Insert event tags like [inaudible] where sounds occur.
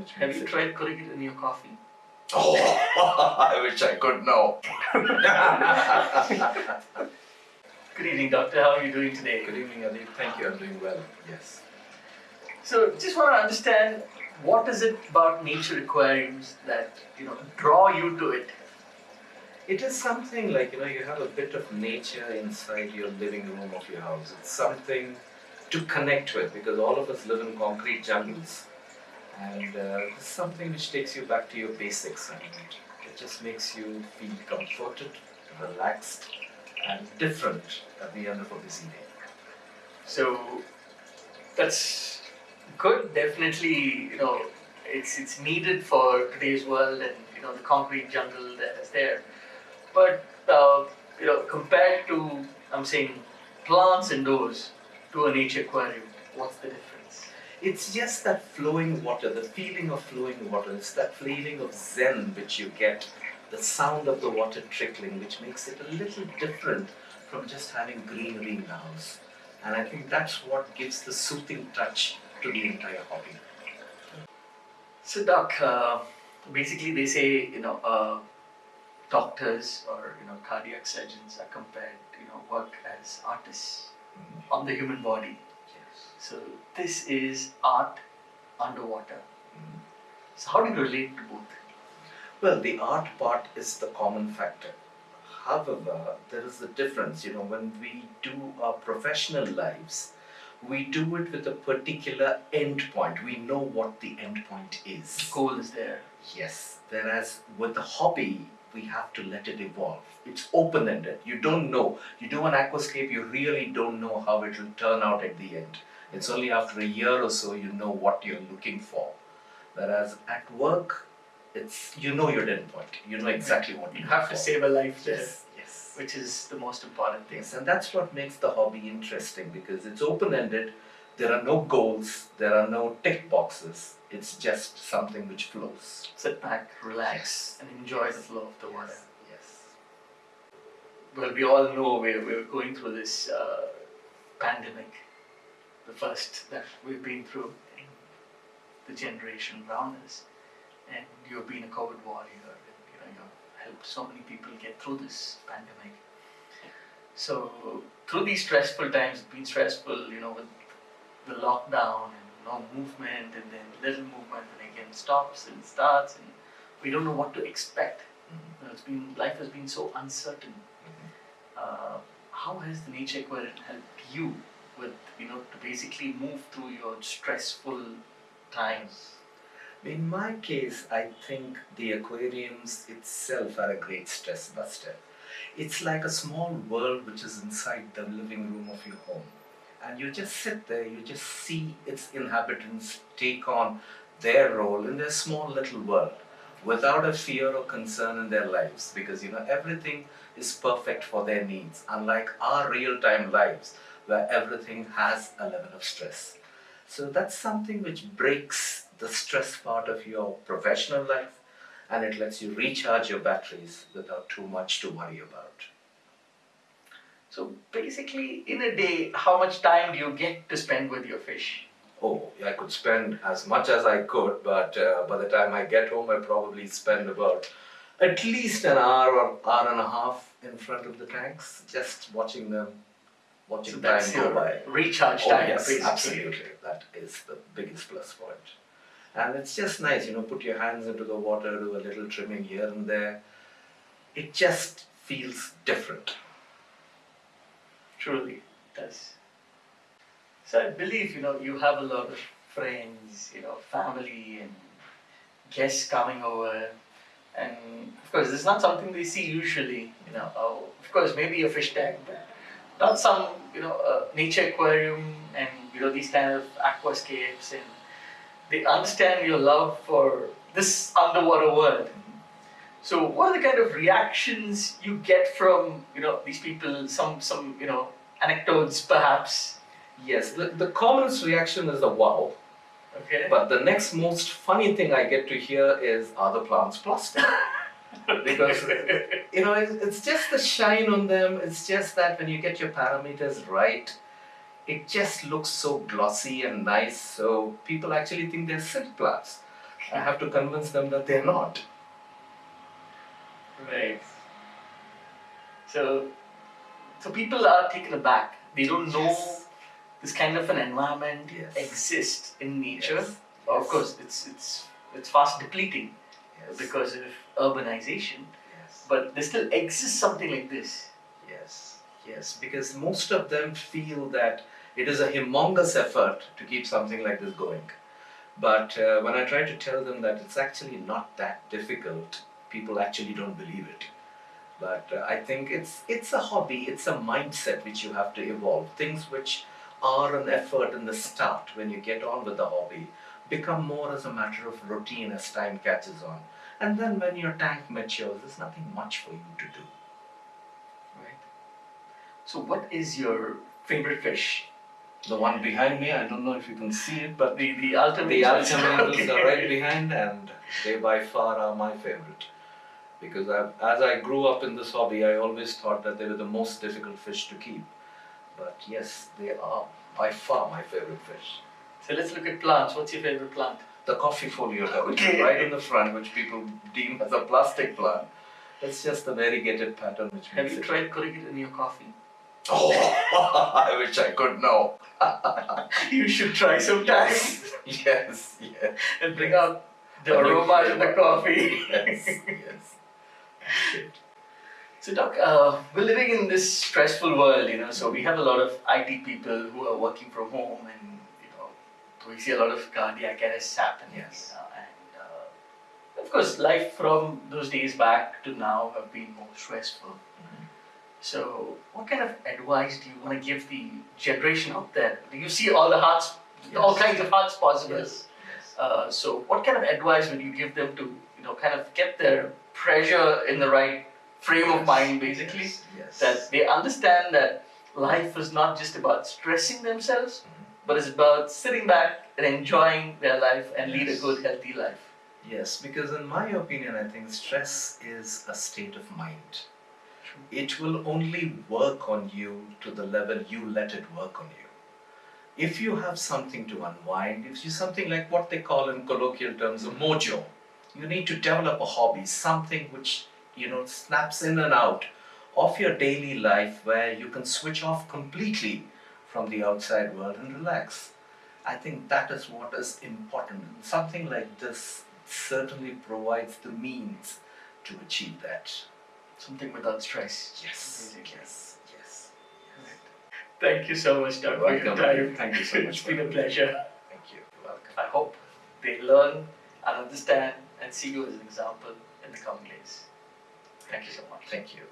Which Have you it- tried putting it in your coffee? Oh, [laughs] I wish I could know. [laughs] Good evening, doctor. How are you doing today? Good evening, Adi. Thank you. I'm doing well. Yes. So, just want to understand what is it about nature aquariums that you know draw you to it? It is something like, you know, you have a bit of nature inside your living room of your house. It's something to connect with because all of us live in concrete jungles. And uh, it's something which takes you back to your basics and it just makes you feel comforted, relaxed, and different at the end of a busy day. So, that's good. Definitely, you know, it's it's needed for today's world and you know the concrete jungle that is there. But uh, you know, compared to I'm saying plants indoors to a nature aquarium, what's the difference? It's just that flowing water, the feeling of flowing water. It's that feeling of zen which you get, the sound of the water trickling, which makes it a little different from just having greenery in the house. And I think that's what gives the soothing touch to the entire hobby. So, doc, uh, basically they say you know uh, doctors or you know cardiac surgeons are compared you know work as artists on the human body. So this is art underwater. So how do you relate to both? Well, the art part is the common factor. However, there is a difference. You know, when we do our professional lives, we do it with a particular end point. We know what the end point is. The Goal is there. Yes. Whereas with a hobby, we have to let it evolve. It's open ended. You don't know. You do an aquascape, you really don't know how it will turn out at the end. It's only after a year or so you know what you're looking for. Whereas at work, it's you know your end point. You know exactly what You you have to save a life there, Yes. Yes. which is the most important thing. Yes, and that's what makes the hobby interesting because it's open ended. There are no goals. There are no tick boxes. It's just something which flows. Sit back, relax, and enjoy the flow of the water. Yes. Well, we all know we're, we're going through this uh, pandemic, the first that we've been through in the generation around us. And you've been a COVID warrior, and you know, you've helped so many people get through this pandemic. So, through these stressful times, it's been stressful, you know, with the lockdown and no movement, and then little movement, and again stops and starts, and we don't know what to expect. You know, it's been life has been so uncertain. Uh, how has the nature aquarium helped you with you know to basically move through your stressful times? In my case, I think the aquariums itself are a great stress buster. It's like a small world which is inside the living room of your home. And you just sit there, you just see its inhabitants take on their role in their small little world without a fear or concern in their lives because you know everything is perfect for their needs, unlike our real time lives where everything has a level of stress. So that's something which breaks the stress part of your professional life and it lets you recharge your batteries without too much to worry about. So basically, in a day, how much time do you get to spend with your fish? Oh, I could spend as much as I could, but uh, by the time I get home, I probably spend about at least an hour or hour and a half in front of the tanks, just watching them, watching So time go by. recharge Oh, time, yes, basically. absolutely. That is the biggest plus point. And it's just nice, you know, put your hands into the water, do a little trimming here and there. It just feels different. Truly, it does. So I believe you know you have a lot of friends, you know, family and guests coming over, and of course it's not something they see usually. You know, oh, of course maybe a fish tank, but not some you know uh, nature aquarium and you know these kind of aquascapes, and they understand your love for this underwater world. So, what are the kind of reactions you get from you know these people? Some some you know anecdotes perhaps. Yes, the, the commonest reaction is a wow. Okay. But the next most funny thing I get to hear is are the plants plastic? [laughs] [laughs] because you know it's, it's just the shine on them. It's just that when you get your parameters right, it just looks so glossy and nice. So people actually think they're silk plants. I have to convince them that they're not. Right. So, so people are taken aback. They don't know Yes. this kind of an environment Yes. exists in nature. Yes. Of course, it's it's it's fast depleting Yes. because of urbanization. Yes. But there still exists something like this. Yes, yes, because most of them feel that it is a humongous effort to keep something like this going. But uh, when I try to tell them that it's actually not that difficult, people actually don't believe it. But uh, I think it's it's a hobby, it's a mindset which you have to evolve. Things which are an effort in the start when you get on with the hobby become more as a matter of routine as time catches on. And then when your tank matures, there's nothing much for you to do. Right. So, what is your favorite fish? The one behind me, I don't know if you can see it, but The the ultimate. the Okay. are right behind, and they by far are my favorite. Because I, as I grew up in this hobby, I always thought that they were the most difficult fish to keep. But yes, they are by far my favorite fish. So let's look at plants. What's your favorite plant? The coffeefolia, which Okay. is right in the front, which people deem as a plastic plant, it's just the variegated pattern which Have makes you it. tried putting it in your coffee? Oh, [laughs] I wish I could know. [laughs] you should try sometime yes, yes. and bring out the A new aroma in the coffee. yes, [laughs] yes. So, Doc, uh, we're living in this stressful world, you know. So we have a lot of IT people who are working from home, and you know, we see a lot of cardiac arrests happening. Yes. Know, and uh, of course, life from those days back to now have been more stressful. So, what kind of advice do you want to give the generation out there? You see all the hearts, all kinds of hearts possible. Yes, yes. Uh, so, what kind of advice would you give them to, you know, kind of get their pressure in the right frame of mind, basically? Yes, yes. That they understand that life is not just about stressing themselves, Mhm. But it's about sitting back and enjoying their life and lead a good, healthy life. Yes, because in my opinion, I think stress is a state of mind. It will only work on you to the level you let it work on you. If you have something to unwind, if you something like what they call in colloquial terms a mojo, you need to develop a hobby, something which you know snaps in and out of your daily life where you can switch off completely from the outside world and relax. I think that is what is important. And something like this certainly provides the means to achieve that. Something without stress. Yes, Basically. yes, yes. Thank you so much, Doc, for your time. Thank you so much. it's been a pleasure. Thank you. You're welcome. I hope they learn and understand and see you as an example in the coming days. Thank you so much. Thank you.